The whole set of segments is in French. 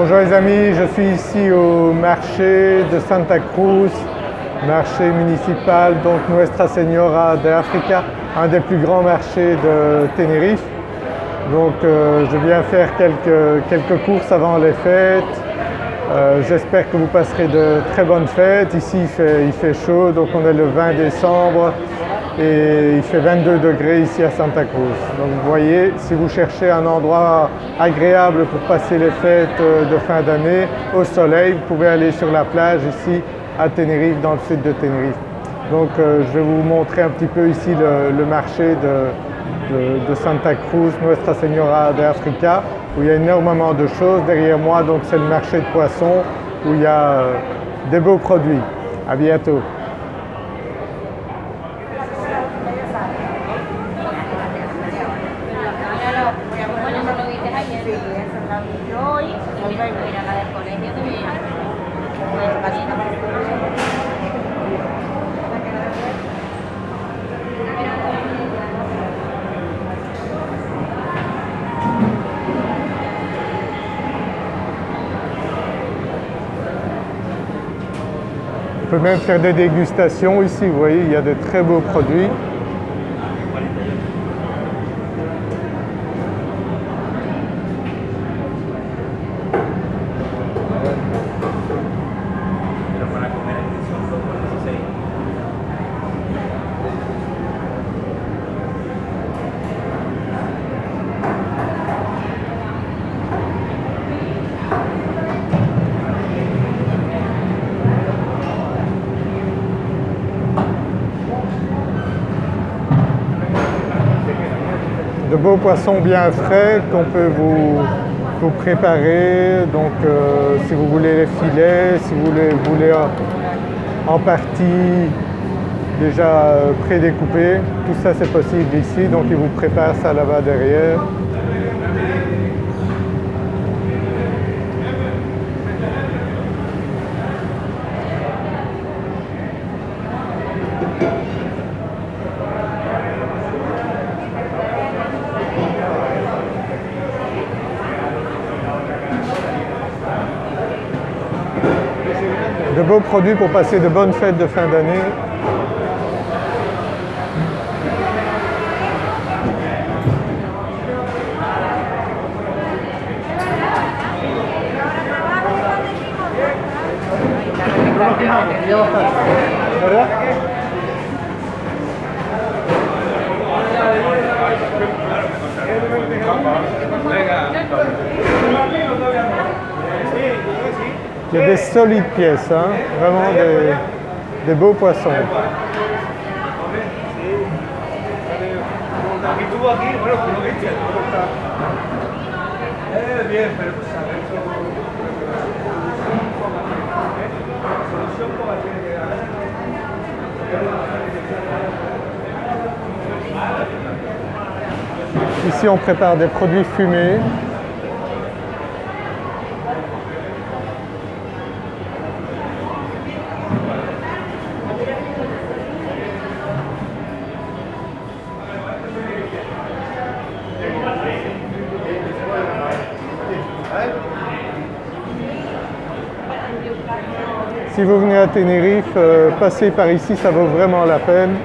Bonjour les amis, je suis ici au marché de Santa Cruz, marché municipal donc Nuestra Señora de Africa, un des plus grands marchés de Tenerife. Donc euh, je viens faire quelques, quelques, courses avant les fêtes. Euh, j'espère que vous passerez de très bonnes fêtes. Ici il fait, il fait chaud, donc on est le 20 décembre et il fait 22 degrés ici à Santa Cruz. Donc vous voyez, si vous cherchez un endroit agréable pour passer les fêtes euh, de fin d'année au soleil, vous pouvez aller sur la plage ici à Tenerife, dans le sud de Tenerife. Donc euh, je vais vous montrer un petit peu ici le, marché de, Santa Cruz, Nuestra Señora de Africa, où il y a énormément de choses. Derrière moi, donc c'est le marché de poissons, où il y a euh, des beaux produits. À bientôt. On peut même faire des dégustations ici, vous voyez, il y a de très beaux produits. Beaux poissons bien frais qu'on peut vous, préparer. Donc euh, si vous voulez les filets, si vous voulez en partie déjà euh, prédécoupés, tout ça c'est possible ici. Donc ils vous préparent ça là-bas derrière. Produits pour passer de bonnes fêtes de fin d'année. Il y a des solides pièces, hein, vraiment des, des beaux poissons. Ici on prépare des produits fumés Si vous venez à Tenerife, euh, passer par ici, ça vaut vraiment la peine.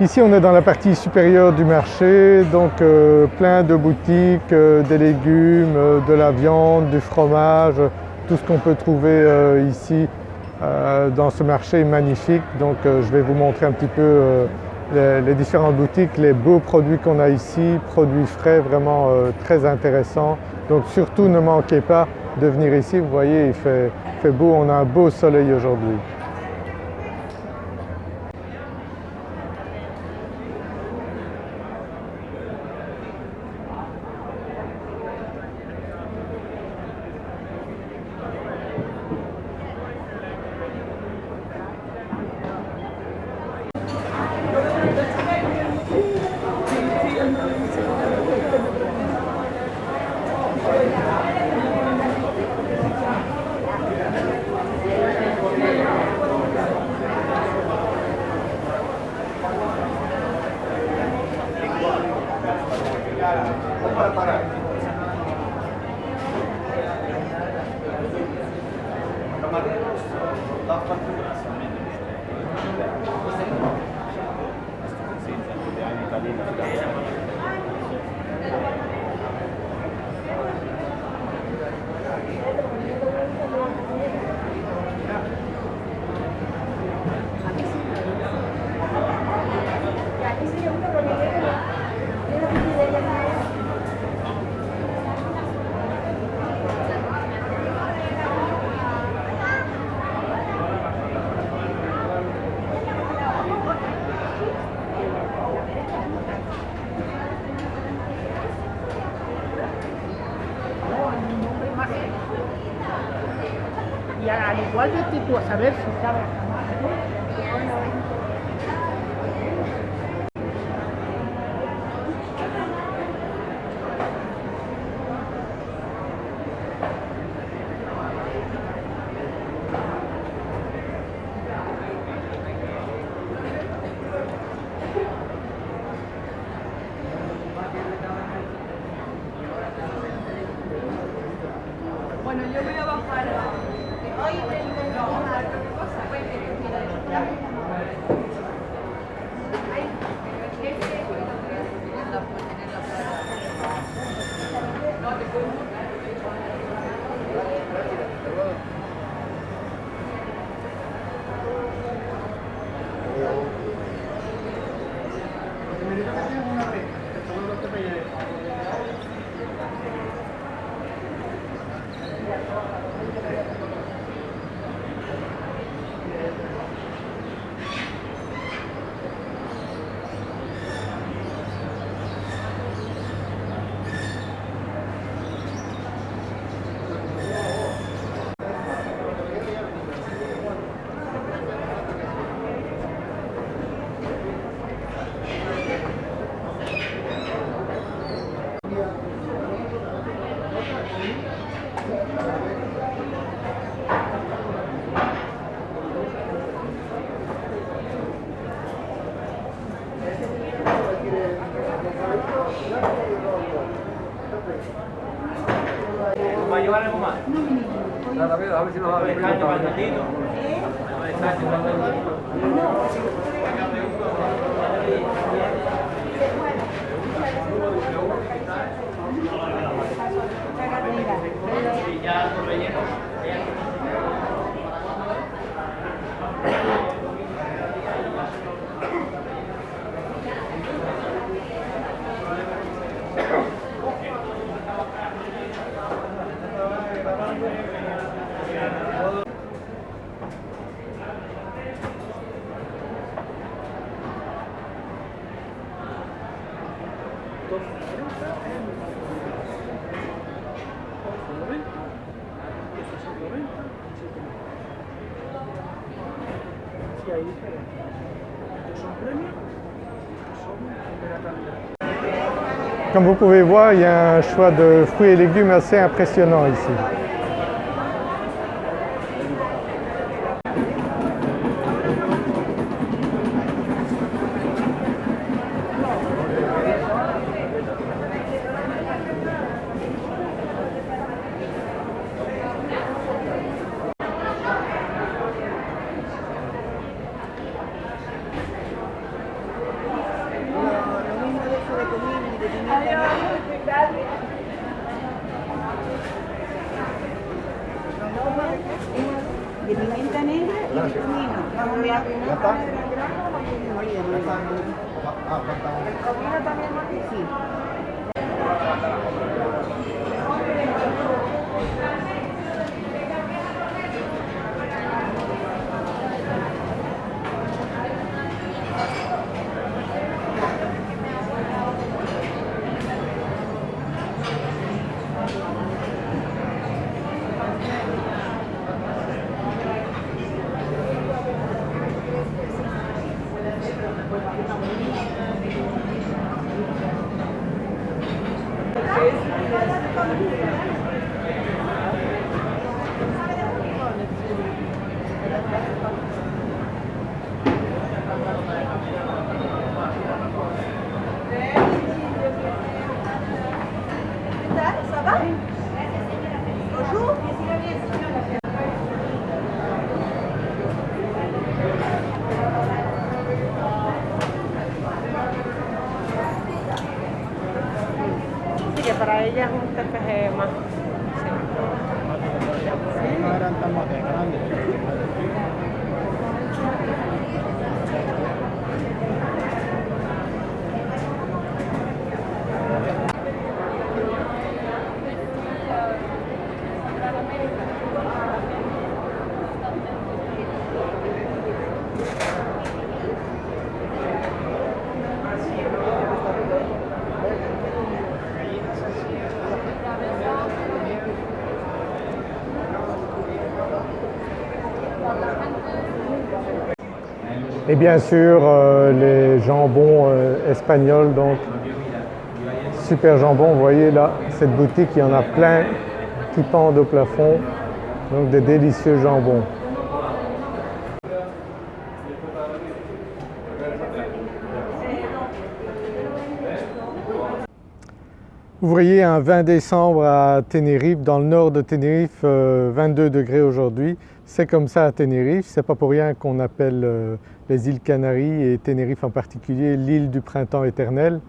Ici on est dans la partie supérieure du marché, donc euh, plein de boutiques, euh, des légumes, euh, de la viande, du fromage, tout ce qu'on peut trouver ici dans ce marché magnifique. Donc je vais vous montrer un petit peu les, différentes boutiques, les beaux produits qu'on a ici, produits frais vraiment très intéressants. Donc surtout ne manquez pas de venir ici, vous voyez il fait beau, on a un beau soleil aujourd'hui. Igual de ti, tú a saber si sabes. ¿Va a llevar algo más? Nada, mira, a ver si nos va a ¿Un descanso para Comme vous pouvez voir, il y a un choix de fruits et légumes assez impressionnant ici. Para ella es un TPG más. Et bien sûr euh, les jambons euh, espagnols, donc super jambon, vous voyez là, cette boutique, il y en a plein qui pendent au plafond, donc des délicieux jambons. Vous voyez un 20 décembre à Tenerife, dans le nord de Tenerife, 22 euh, degrés aujourd'hui. C'est comme ça à Tenerife, c'est pas pour rien qu'on appelle euh, les îles Canaries et Tenerife en particulier l'île du printemps éternel.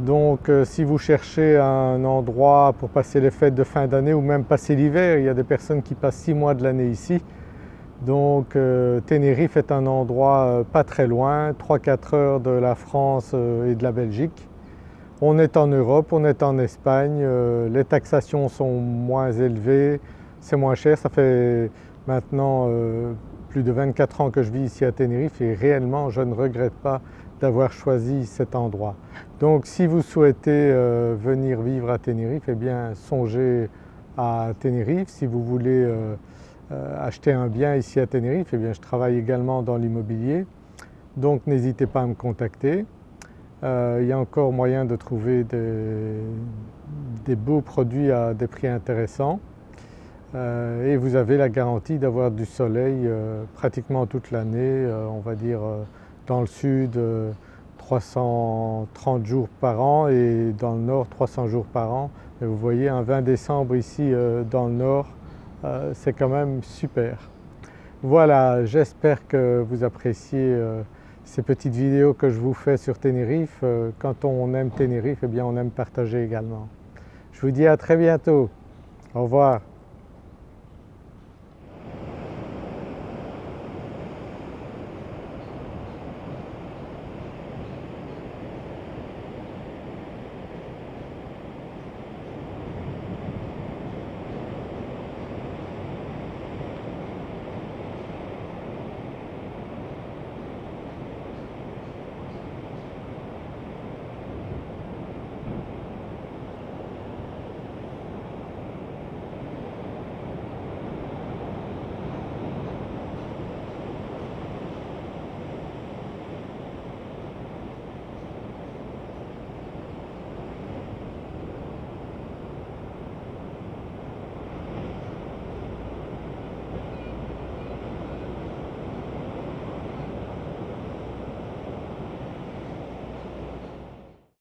Donc euh, si vous cherchez un endroit pour passer les fêtes de fin d'année ou même passer l'hiver, il y a des personnes qui passent six mois de l'année ici. Donc Tenerife est un endroit pas très loin, 3-4 heures de la France et de la Belgique. On est en Europe, on est en Espagne, euh, les taxations sont moins élevées, c'est moins cher. Ça fait maintenant euh, plus de 24 ans que je vis ici à Tenerife et réellement je ne regrette pas d'avoir choisi cet endroit. Donc si vous souhaitez euh, venir vivre à Tenerife, eh bien songez à Tenerife. Si vous voulez acheter un bien ici à Tenerife, eh bien je travaille également dans l'immobilier. Donc n'hésitez pas à me contacter. Euh, il y a encore moyen de trouver des, beaux produits à des prix intéressants euh, et vous avez la garantie d'avoir du soleil euh, pratiquement toute l'année, on va dire dans le sud 330 jours par an et dans le nord 300 jours par an. Et vous voyez un 20 décembre ici dans le nord, c'est quand même super. Voilà, j'espère que vous appréciez ces petites vidéos que je vous fais sur Tenerife, euh, quand on aime Tenerife, eh bien on aime partager également. Je vous dis à très bientôt. Au revoir.